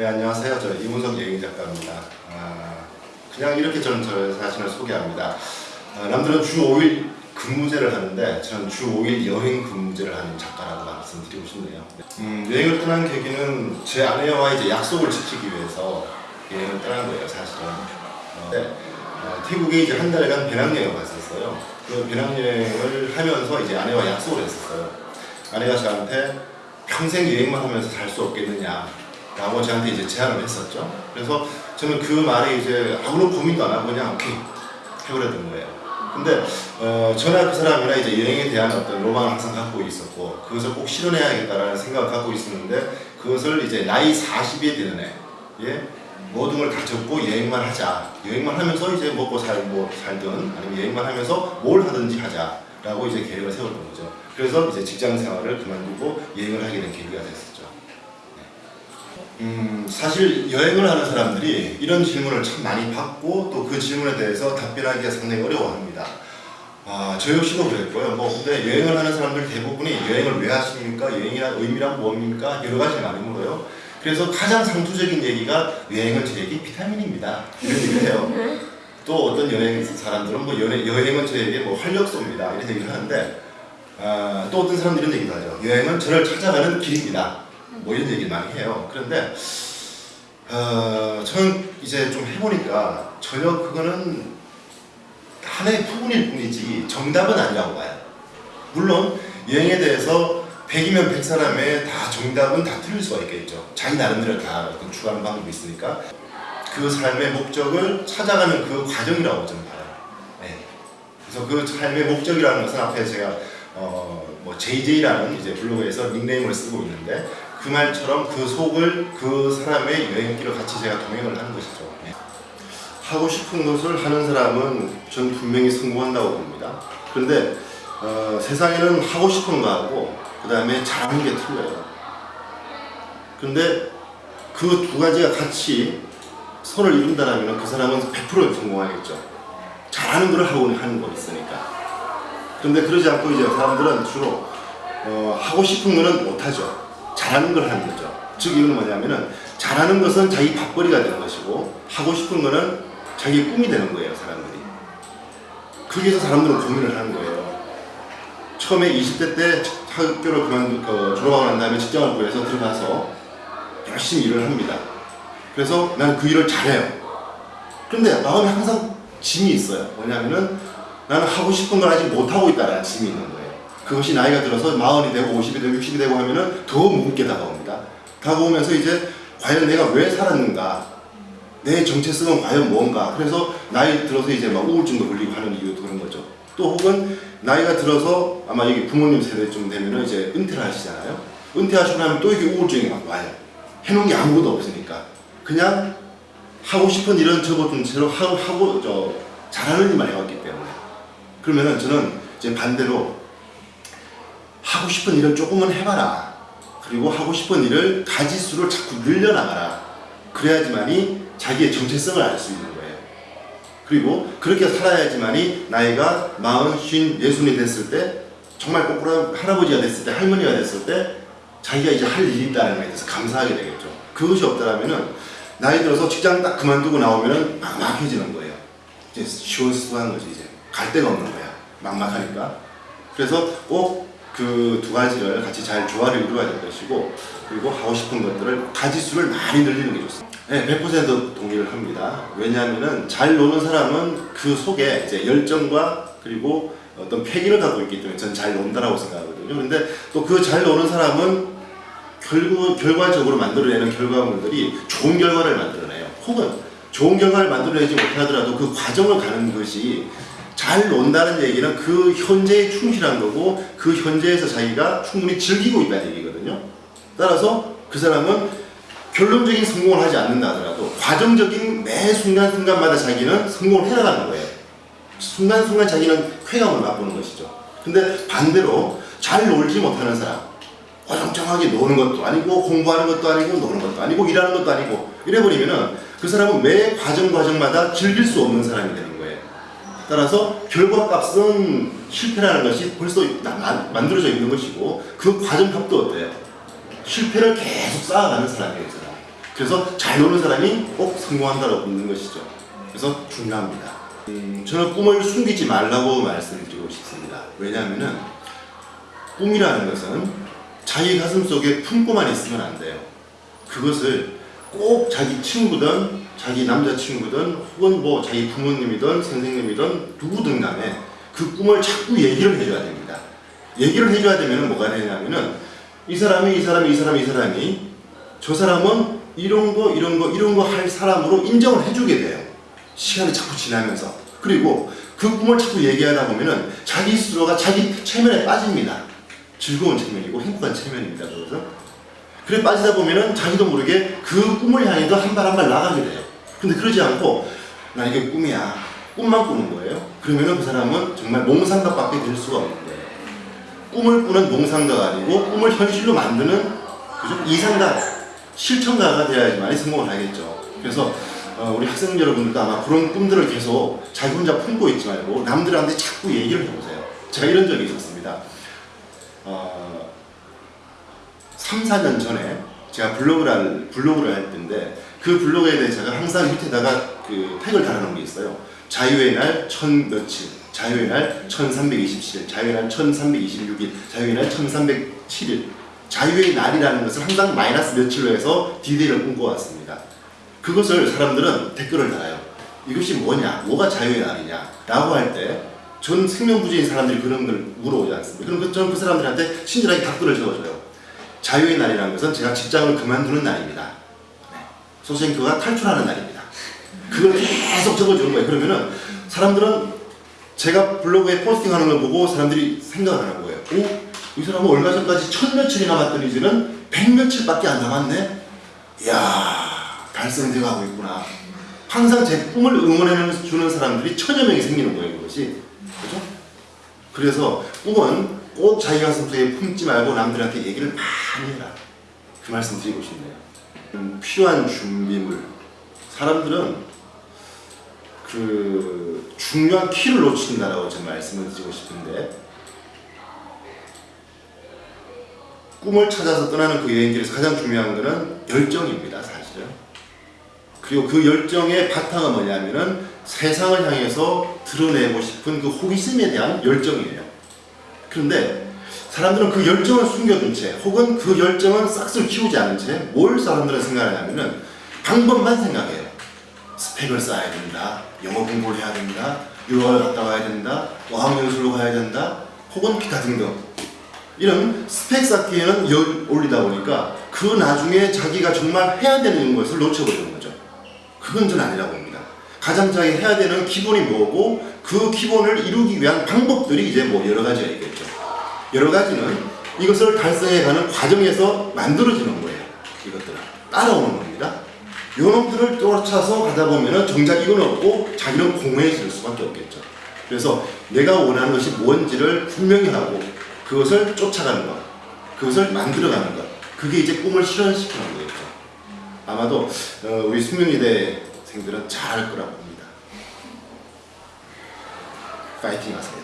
네 안녕하세요. 저 이문석 여행 작가입니다. 아, 그냥 이렇게 저는 저 자신을 소개합니다. 아, 남들은 주 5일 근무제를 하는데 저는 주 5일 여행 근무제를 하는 작가라고 말씀드리고 싶네요. 음, 여행을 떠난 계기는 제 아내와 이제 약속을 지키기 위해서 여행을 떠난 거예요, 사실은. 어, 네, 어, 태국에 이제 한 달간 배낭여행을 갔었어요. 그 배낭여행을 하면서 이제 아내와 약속을 했었어요. 아내가 저한테 평생 여행만 하면서 살 수 없겠느냐 라고 저한테 이제 제안을 했었죠. 그래서 저는 그 말에 이제 아무런 고민도 안 하고 그냥 오케이 해버렸던 거예요. 근데 어, 저나 그 사람이나 이제 여행에 대한 어떤 로망을 항상 갖고 있었고 그것을 꼭 실현해야겠다라는 생각을 갖고 있었는데 그것을 이제 나이 40이 되는 애 예? 모든 걸 다 접고 여행만 하자 여행만 하면서 이제 먹고 살, 뭐 살든 아니면 여행만 하면서 뭘 하든지 하자 라고 이제 계획을 세웠던 거죠 그래서 이제 직장 생활을 그만두고 여행을 하게 된 계기가 됐었죠 네. 음, 사실 여행을 하는 사람들이 이런 질문을 참 많이 받고 또 그 질문에 대해서 답변하기가 상당히 어려워합니다. 아, 저 역시도 그랬고요. 뭐 근데 여행을 하는 사람들 대부분이 여행을 왜 하십니까? 여행이란 의미란 뭡니까? 여러 가지 많이 물어요. 그래서 가장 상투적인 얘기가 여행은 저에게 비타민입니다. 이런 얘기를 해요. 또 어떤 여행 사람들은 뭐 여행, 여행은 저에게 뭐 활력소입니다. 이런 얘기를 하는데 아, 또 어떤 사람들은 이런 얘기도 하죠. 여행은 저를 찾아가는 길입니다. 뭐 이런 얘기를 많이 해요. 그런데 어, 저는 이제 좀 해보니까 전혀 그거는 하나의 부분일 뿐이지 정답은 아니라고 봐요. 물론 여행에 대해서 100이면 100 사람의 다 정답은 다 틀릴 수가 있겠죠. 자기 나름대로 다 추구하는 방법이 있으니까 그 삶의 목적을 찾아가는 그 과정이라고 저는 봐요. 네. 그래서 그 삶의 목적이라는 것은 앞에 제가 어, 뭐 JJ라는 이제 블로그에서 닉네임을 쓰고 있는데 그 말처럼 그 속을 그 사람의 여행길을 같이 제가 동행을 하는 것이죠. 네. 하고 싶은 것을 하는 사람은 전 분명히 성공한다고 봅니다. 그런데 어, 세상에는 하고 싶은 거하고 그 다음에 잘하는 게 틀려요. 그런데 그 두 가지가 같이 손을 이룬다면 그 사람은 100% 성공하겠죠. 잘하는 걸 하고 하는 거 있으니까. 그런데 그러지 않고 이제 사람들은 주로 어, 하고 싶은 거는 못하죠. 잘하는 걸 하는 거죠. 즉 이건 뭐냐면은 잘하는 것은 자기 밥벌이가 되는 것이고 하고 싶은 거는 자기 꿈이 되는 거예요. 사람들이. 거기서 사람들은 고민을 하는 거예요. 처음에 20대 때 학교를 그만 그, 졸업하고 난 다음에 직장을 구해서 들어가서 열심히 일을 합니다. 그래서 나는 그 일을 잘해요. 그런데 마음에 항상 짐이 있어요. 뭐냐면은 나는 하고 싶은 걸 아직 못하고 있다는 짐이 있는 거예요. 그것이 나이가 들어서 마흔이 되고 50이 되고 60이 되고 하면은 더 무겁게 다가옵니다. 다가오면서 이제 과연 내가 왜 살았는가? 내 정체성은 과연 뭔가? 그래서 나이 들어서 이제 막 우울증도 걸리고 하는 이유도 그런 거죠. 또 혹은 나이가 들어서 아마 여기 부모님 세대쯤 되면은 이제 은퇴를 하시잖아요. 은퇴하시고 나면 또 이게 우울증이 막 와요. 해놓은 게 아무것도 없으니까. 그냥 하고 싶은 일은 접어둔 채로 하고, 하고 저 잘하는 일만 해왔기 때문에. 그러면은 저는 이제 반대로 하고 싶은 일을 조금은 해봐라. 그리고 하고 싶은 일을 가지수를 자꾸 늘려나가라. 그래야지만이 자기의 정체성을 알 수 있는 거예요. 그리고 그렇게 살아야지만이 나이가 마흔, 쉰, 예순이 됐을 때 정말 거꾸로 할아버지가 됐을 때 할머니가 됐을 때 자기가 이제 할 일이 있다는 것에 대해서 감사하게 되겠죠. 그것이 없다면은 나이 들어서 직장 딱 그만두고 나오면은 막막해지는 거예요. 이제 시원수한 거지 이제 갈 데가 없는 거야. 막막하니까. 그래서 꼭 그 두 가지를 같이 잘 조화를 이루어야 될 것이고 그리고 하고 싶은 것들을 가지수를 많이 늘리는 게 좋습니다. 네, 100% 동의를 합니다. 왜냐하면은 잘 노는 사람은 그 속에 이제 열정과 그리고 어떤 패기를 갖고 있기 때문에 저는 잘 논다라고 생각하거든요. 그런데 또 그 잘 노는 사람은 결국 결과적으로 만들어내는 결과물들이 좋은 결과를 만들어내요. 혹은 좋은 결과를 만들어내지 못하더라도 그 과정을 가는 것이 잘 논다는 얘기는 그 현재에 충실한 거고 그 현재에서 자기가 충분히 즐기고 있다는 얘기거든요. 따라서 그 사람은 결론적인 성공을 하지 않는다 하더라도 과정적인 매 순간순간마다 자기는 성공을 해나가는 거예요. 순간순간 자기는 쾌감을 맛보는 것이죠. 근데 반대로 잘 놀지 못하는 사람 어정쩡하게 노는 것도 아니고 공부하는 것도 아니고 노는 것도 아니고 일하는 것도 아니고 이래버리면 은 그 사람은 매 과정 과정마다 즐길 수 없는 사람이 거예요. 따라서 결과값은 실패라는 것이 벌써 만들어져 있는 것이고 그 과정값도 어때요? 실패를 계속 쌓아가는 사람이에요. 그 사람. 그래서 잘 노는 사람이 꼭 성공한다고 믿는 것이죠. 그래서 중요합니다. 음, 저는 꿈을 숨기지 말라고 말씀드리고 싶습니다. 왜냐하면은 꿈이라는 것은 자기 가슴 속에 품고만 있으면 안 돼요. 그것을 꼭 자기 친구든 자기 남자친구든 혹은 뭐 자기 부모님이든 선생님이든 누구든 간에 그 꿈을 자꾸 얘기를 해줘야 됩니다. 얘기를 해줘야 되면 뭐가 되냐면은 이 사람이 이 사람이 이 사람이 이 사람이 저 사람은 이런 거 이런 거 이런 거 할 사람으로 인정을 해주게 돼요. 시간이 자꾸 지나면서 그리고 그 꿈을 자꾸 얘기하다 보면은 자기 스스로가 자기 체면에 빠집니다. 즐거운 체면이고 행복한 체면입니다. 그래서 그래 빠지다 보면은 자기도 모르게 그 꿈을 향해서 한 발 한 발 나가게 돼요. 근데 그러지 않고 나 이게 꿈이야. 꿈만 꾸는 거예요. 그러면은 그 사람은 정말 몽상가밖에 될 수가 없는 거예요. 꿈을 꾸는 몽상가가 아니고 꿈을 현실로 만드는 그죠? 이상가, 실천가가 되어야지만 성공을 하겠죠. 그래서 어, 우리 학생 여러분들도 아마 그런 꿈들을 계속 자기 혼자 품고 있지 말고 남들한테 자꾸 얘기를 해보세요. 제가 이런 적이 있었습니다. 어, 3, 4년 전에 제가 블로그를, 할- 블로그를 할 때인데 그 블로그에 대해 제가 항상 밑에다가 그 태그를 달아놓은 게 있어요. 자유의 날 천 며칠, 자유의 날 1327일, 자유의 날 1326일, 자유의 날 1307일. 자유의 날이라는 것을 항상 마이너스 며칠로 해서 디데이를 꿈꿔왔습니다. 그것을 사람들은 댓글을 달아요. 이것이 뭐냐? 뭐가 자유의 날이냐? 라고 할 때 전 생명부지인 사람들이 그런 걸 물어오지 않습니까? 그럼 그- 저는 그 사람들한테 친절하게 답글을 적어줘요. 자유의 날이라는 것은 제가 직장을 그만두는 날입니다. 네. 소생크가 탈출하는 날입니다. 그걸 계속 적어주는 거예요. 그러면은 사람들은 제가 블로그에 포스팅하는 걸 보고 사람들이 생각을 하는 거예요. 오, 이 사람은 얼마 전까지 천 며칠이 남았던 이제는 백 며칠밖에 안 남았네. 이야, 달성되어 가고 있구나. 항상 제 꿈을 응원해 주는 사람들이 천여 명이 생기는 거예요, 그것이. 그죠? 그래서 꿈은 꼭 자기 가슴 속에 품지 말고 남들한테 얘기를 많이 해라. 그 말씀 드리고 싶네요. 음, 필요한 준비물. 사람들은 그 중요한 키를 놓친다라고 제가 말씀을 드리고 싶은데 꿈을 찾아서 떠나는 그 여행길에서 가장 중요한 것은 열정입니다, 사실은. 그리고 그 열정의 바탕은 뭐냐면은 세상을 향해서 드러내고 싶은 그 호기심에 대한 열정이에요. 그런데 사람들은 그 열정을 숨겨둔 채 혹은 그 열정은 싹쓸 키우지 않은 채 뭘 사람들은 생각하냐면은 방법만 생각해요. 스펙을 쌓아야 된다. 영어 공부를 해야 된다. 유학을 갔다 와야 된다. 어학연수로 가야 된다. 혹은 기타 등등. 이런 스펙 쌓기에는 열 올리다 보니까 그 나중에 자기가 정말 해야 되는 것을 놓쳐버리는 거죠. 그건 전 아니라고 봅니다. 가장 자기 해야 되는 기본이 뭐고 그 기본을 이루기 위한 방법들이 이제 뭐 여러 가지가 있겠죠. 여러 가지는 이것을 달성해가는 과정에서 만들어지는 거예요. 이것들은 따라오는 겁니다. 요놈들을 쫓아서 가다 보면은 정작 이건 없고 자기는 공허해질 수밖에 없겠죠. 그래서 내가 원하는 것이 뭔지를 분명히 하고 그것을 쫓아가는 것, 그것을 만들어가는 것, 그게 이제 꿈을 실현시키는 거겠죠. 아마도 어, 우리 숙명여대생들은 잘할 거라고 봅니다. 파이팅 하세요.